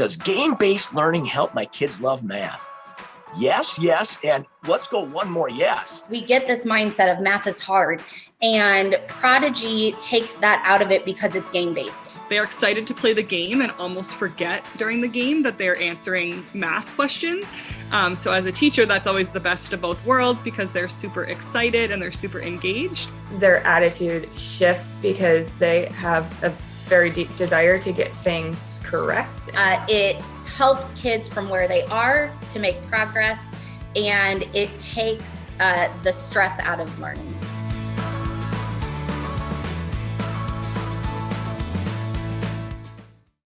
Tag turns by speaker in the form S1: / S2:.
S1: Does game-based learning help my kids love math? Yes, yes, and let's go one more yes.
S2: We get this mindset of math is hard, and Prodigy takes that out of it because it's game-based.
S3: They are excited to play the game and almost forget during the game that they're answering math questions. Um, so as a teacher, that's always the best of both worlds because they're super excited and they're super engaged.
S4: Their attitude shifts because they have a very deep desire to get things correct.
S2: Uh, it helps kids from where they are to make progress and it takes uh, the stress out of learning.